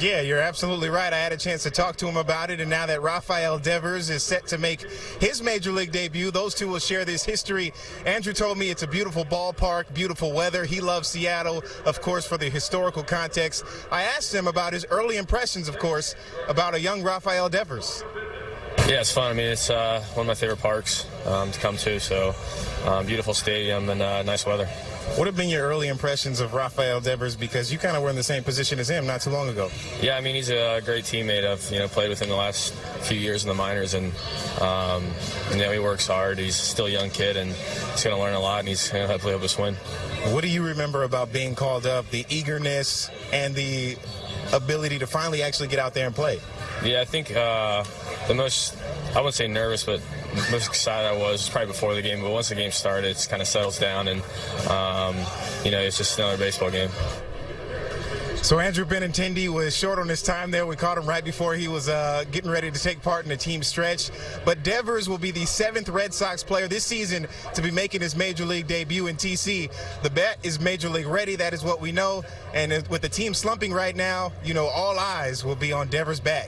Yeah, you're absolutely right. I had a chance to talk to him about it, and now that Rafael Devers is set to make his major league debut, those two will share this history. Andrew told me it's a beautiful ballpark, beautiful weather. He loves Seattle, of course, for the historical context. I asked him about his early impressions, of course, about a young Rafael Devers. Yeah, it's fun. I mean, it's uh, one of my favorite parks um, to come to. So, um, beautiful stadium and uh, nice weather. What have been your early impressions of Rafael Devers? Because you kind of were in the same position as him not too long ago. Yeah, I mean, he's a great teammate. I've you know played with him the last few years in the minors, and um, you know he works hard. He's still a young kid, and he's going to learn a lot, and he's going to hopefully help us win. What do you remember about being called up? The eagerness and the ability to finally actually get out there and play. Yeah, I think uh, the most, I wouldn't say nervous, but most excited I was probably before the game. But once the game started, it kind of settles down, and um, you know, it's just another baseball game. So Andrew Benintendi was short on his time there. We caught him right before he was uh, getting ready to take part in the team stretch. But Devers will be the seventh Red Sox player this season to be making his major league debut in TC. The bet is major league ready. That is what we know. And with the team slumping right now, you know, all eyes will be on Devers' bat.